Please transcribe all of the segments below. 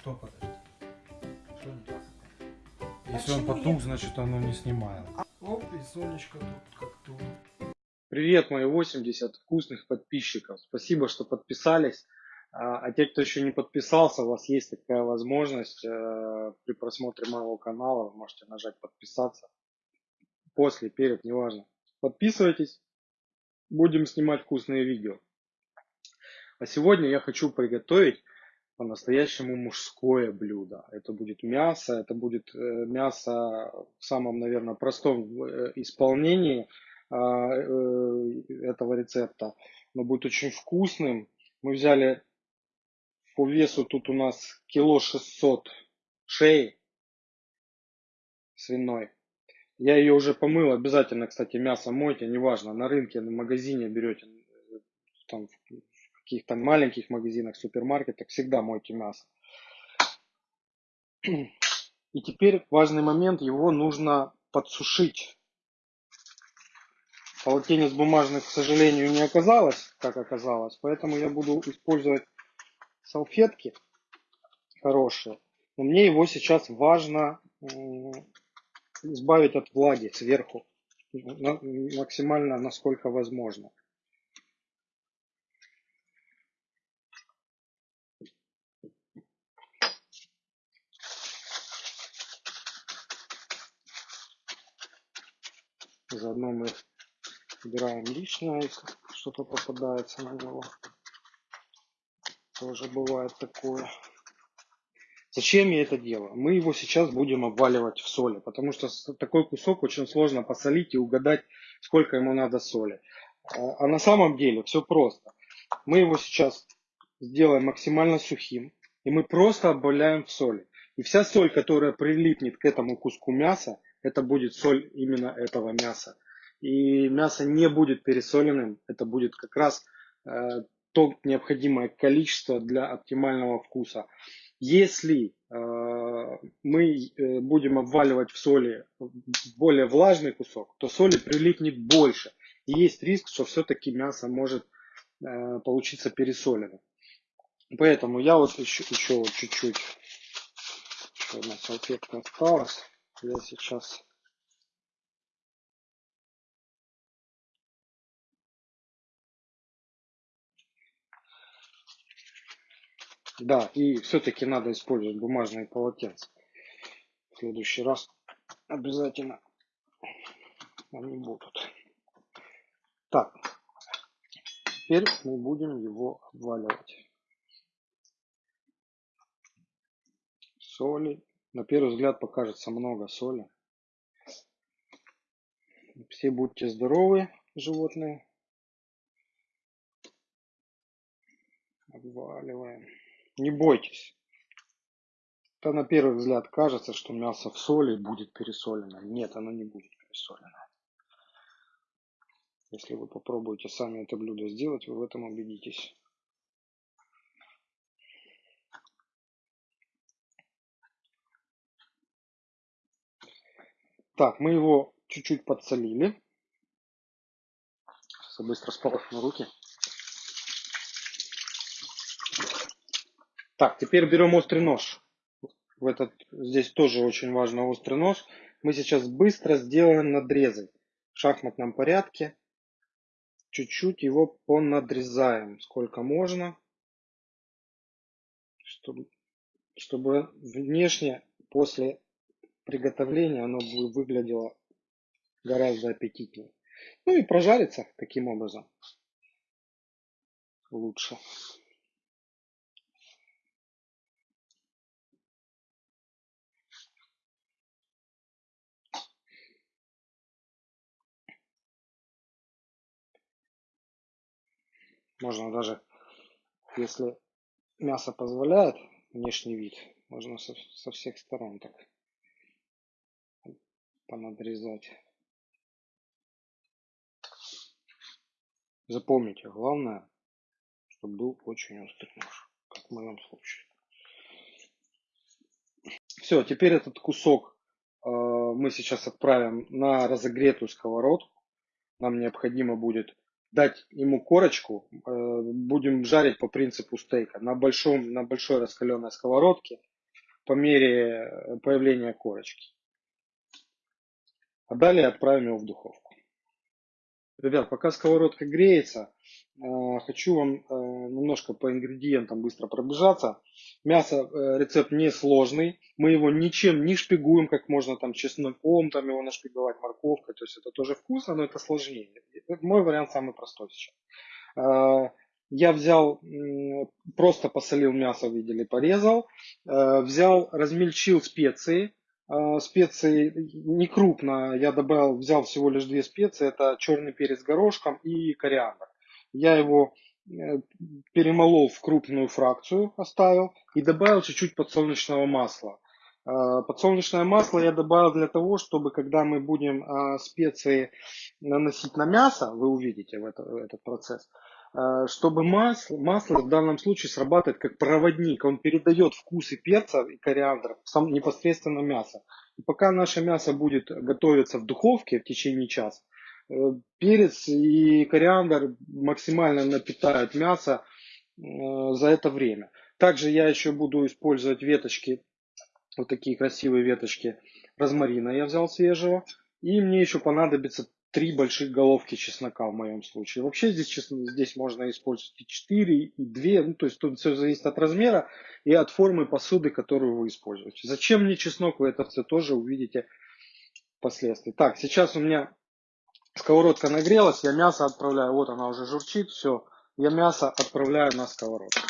Что подожди? Что не так? Если он потух, значит оно не снимает. Оп, и Сонечка тут как тут. Привет, мои 80 вкусных подписчиков. Спасибо, что подписались. А а те, кто еще не подписался, у вас есть такая возможность э, при просмотре моего канала, вы можете нажать подписаться. После, перед, неважно. Подписывайтесь, будем снимать вкусные видео. А сегодня я хочу приготовить по-настоящему мужское блюдо. Это будет мясо, это будет э, мясо в самом, наверное, простом э, исполнении а, э, этого рецепта. Но будет очень вкусным. Мы взяли по весу тут у нас кило 600 шеи свиной. Я ее уже помыл. Обязательно, кстати, мясо мойте, неважно, на рынке, на магазине берете, там, каких-то маленьких магазинах, супермаркетах, всегда мойте мясо. И теперь важный момент, его нужно подсушить. Полотенец бумажных, к сожалению, не оказалось, как оказалось, поэтому я буду использовать салфетки хорошие. Но мне его сейчас важно избавить от влаги сверху, максимально насколько возможно. Заодно мы убираем лишнее, если что-то попадается на него. Тоже бывает такое. Зачем я это делаю? Мы его сейчас будем обваливать в соли, потому что такой кусок очень сложно посолить и угадать, сколько ему надо соли. А а на самом деле все просто. Мы его сейчас сделаем максимально сухим, и мы просто обваляем в соли. И вся соль, которая прилипнет к этому куску мяса, это будет соль именно этого мяса. И мясо не будет пересоленным, это будет как раз э, то необходимое количество для оптимального вкуса. Если э, мы э, будем обваливать в соли более влажный кусок, то соли прилипнет больше. И есть риск, что все-таки мясо может э, получиться пересоленным. Поэтому я вот еще, еще чуть-чуть, еще одна салфетка осталась. Я сейчас Да, и все-таки надо использовать бумажные полотенца. В следующий раз обязательно они будут. Так, теперь мы будем его обваливать. Соли. На первый взгляд покажется много соли. Все будьте здоровы, животные. Обваливаем. Не бойтесь. Это на первый взгляд кажется, что мясо в соли будет пересолено. Нет, оно не будет пересолено. Если вы попробуете сами это блюдо сделать, вы в этом убедитесь. Так, мы его чуть-чуть подсолили. Сейчас я быстро сполосну руки. Так, теперь берем острый нож. В этот, здесь тоже очень важно острый нож. Мы сейчас быстро сделаем надрезы в шахматном порядке. Чуть-чуть его понадрезаем, сколько можно, чтобы, чтобы внешне после приготовления оно бы выглядело гораздо аппетитнее. Ну и прожариться таким образом лучше. Можно даже, если мясо позволяет внешний вид, можно со, со всех сторон так понадрезать. Запомните, главное, чтобы был очень острый нож, как в моем случае. Все, теперь этот кусок э, мы сейчас отправим на разогретую сковородку. Нам необходимо будет дать ему корочку. Э, будем жарить по принципу стейка на, большом, на большой раскаленной сковородке. по мере появления корочки. А далее отправим его в духовку. Ребят, пока сковородка греется, э, хочу вам э, немножко по ингредиентам быстро пробежаться. Мясо, э, рецепт не сложный. Мы его ничем не шпигуем, как можно там чесноком там его нашпиговать, морковкой. То есть это тоже вкусно, но это сложнее. Мой вариант самый простой сейчас. Я взял, просто посолил мясо, видели, порезал. Взял, размельчил специи специи не крупно, я добавил, взял всего лишь две специи, это черный перец горошком и кориандр. Я его э, перемолол в крупную фракцию, оставил и добавил чуть-чуть подсолнечного масла. А, подсолнечное масло я добавил для того, чтобы когда мы будем специи наносить на мясо, вы увидите в это, этот процесс, Э, чтобы масло, масло в данном случае срабатывает как проводник. Он передает вкусы перца и кориандра в сам, непосредственно мясо. И пока наше мясо будет готовиться в духовке в течение часа, э, перец и кориандр максимально напитают мясо э, за это время. Также я еще буду использовать веточки, вот такие красивые веточки розмарина я взял свежего. И мне еще понадобится три больших головки чеснока в моем случае. Вообще здесь, честно, здесь можно использовать и 4, и 2. Ну, то есть тут все зависит от размера и от формы посуды, которую вы используете. Зачем мне чеснок, вы это все тоже увидите впоследствии. Так, сейчас у меня сковородка нагрелась, я мясо отправляю. Вот она уже журчит, все. Я мясо отправляю на сковородку.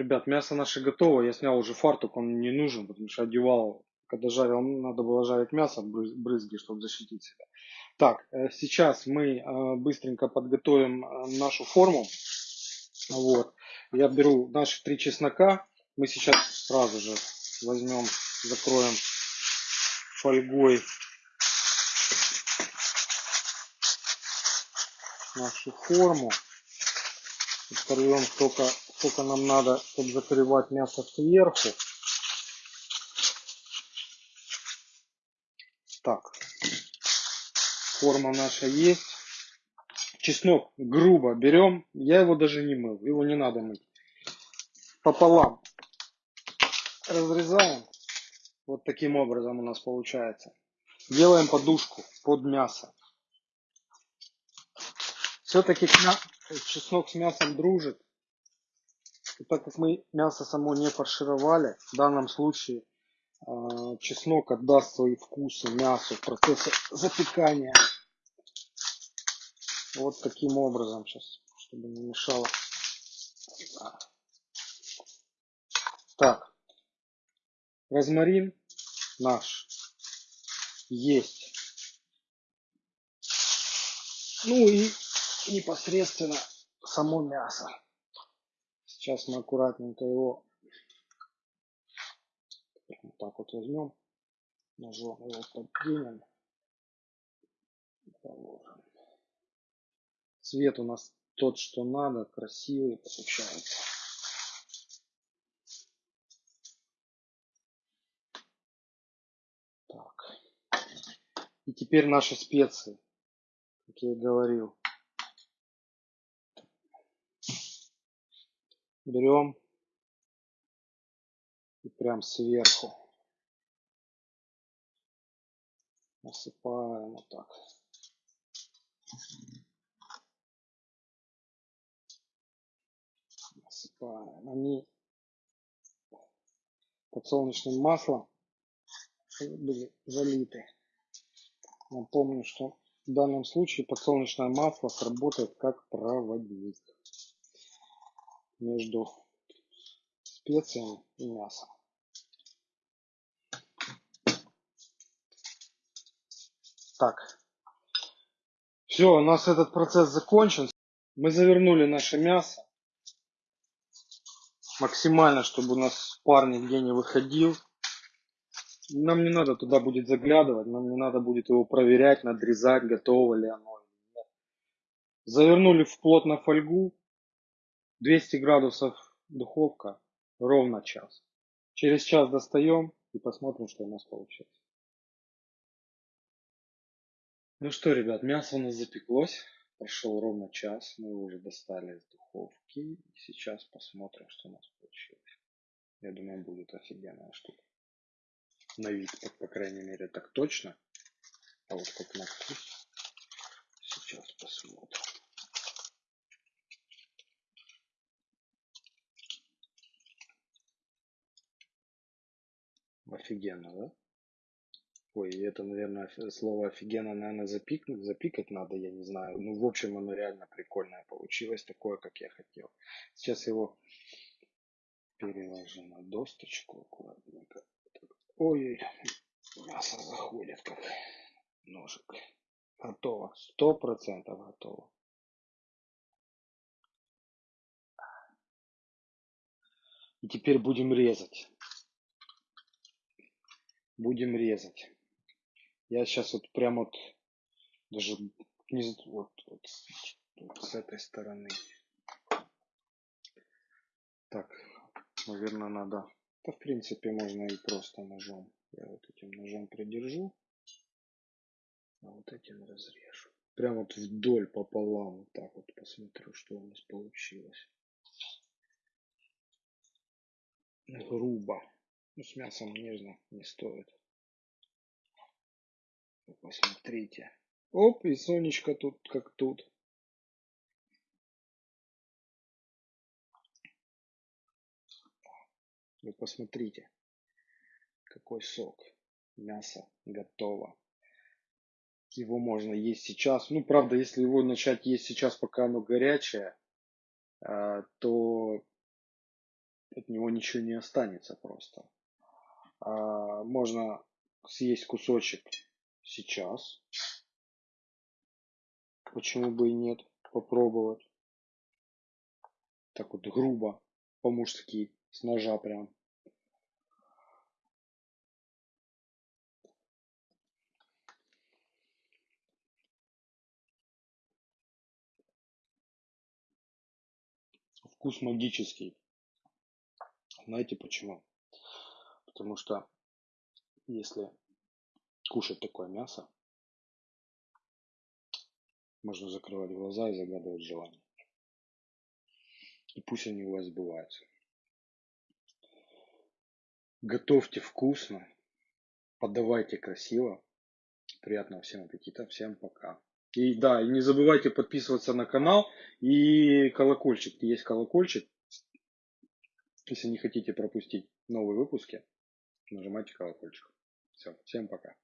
Ребят, мясо наше готово. Я снял уже фартук, он не нужен, потому что одевал, когда жарил, надо было жарить мясо, брызги, чтобы защитить себя. Так, э, сейчас мы э, быстренько подготовим э, нашу форму. Вот. Я беру наши три чеснока. Мы сейчас сразу же возьмем, закроем фольгой нашу форму. Оторвем только сколько нам надо, чтобы закрывать мясо сверху. Так, форма наша есть. Чеснок грубо берем, я его даже не мыл, его не надо мыть. Пополам разрезаем, вот таким образом у нас получается. Делаем подушку под мясо. Все-таки чеснок с мясом дружит. И так как мы мясо само не фаршировали, в данном случае э, чеснок отдаст свои вкусы мясу в процессе запекания. Вот таким образом сейчас, чтобы не мешало. Так, розмарин наш есть. Ну и непосредственно само мясо. Сейчас мы аккуратненько его вот так вот возьмем, ножом его подвинем. Положим. Цвет у нас тот, что надо, красивый получается. Так. И теперь наши специи, как я и говорил. Берем и прям сверху насыпаем вот так. Насыпаем. Они подсолнечным маслом были залиты. Напомню, что в данном случае подсолнечное масло сработает как проводник между специями и мясом. Так. Все, у нас этот процесс закончен. Мы завернули наше мясо. Максимально, чтобы у нас пар нигде не выходил. Нам не надо туда будет заглядывать, нам не надо будет его проверять, надрезать, готово ли оно. Завернули в плотно фольгу. 200 градусов духовка, ровно час. Через час достаем и посмотрим, что у нас получилось. Ну что, ребят, мясо у нас запеклось. Прошел ровно час. Мы его уже достали из духовки. И сейчас посмотрим, что у нас получилось. Я думаю, будет офигенная штука. На вид, по, по крайней мере, так точно. А вот как на вкус. Сейчас посмотрим. Офигенно, да? Ой, это, наверное, слово офигенно, наверное, запикнуть, запикать надо, я не знаю. Ну, в общем, оно реально прикольное получилось, такое, как я хотел. Сейчас его переложу на досточку аккуратненько. Ой, мясо заходит как ножик. Готово, сто процентов готово. И теперь будем резать. Будем резать. Я сейчас вот прям вот даже не вот, вот, вот с этой стороны. Так, наверное, надо. Да, в принципе, можно и просто ножом. Я вот этим ножом придержу. А вот этим разрежу. Прям вот вдоль пополам. Вот так вот посмотрю, что у нас получилось. Грубо. Ну, с мясом нежно не стоит. Посмотрите. Оп, и Сонечка тут как тут. Вы посмотрите, какой сок. Мясо готово. Его можно есть сейчас. Ну, правда, если его начать есть сейчас, пока оно горячее, а, то от него ничего не останется просто. А, можно съесть кусочек сейчас. Почему бы и нет? Попробовать. Так вот грубо, по-мужски, с ножа прям. Вкус магический. Знаете почему? Потому что если кушать такое мясо, можно закрывать глаза и загадывать желание. И пусть они у вас сбываются. Готовьте вкусно, подавайте красиво. Приятного всем аппетита, всем пока. И да, и не забывайте подписываться на канал и колокольчик. Есть колокольчик. Если не хотите пропустить новые выпуски, нажимайте колокольчик. Все, всем пока.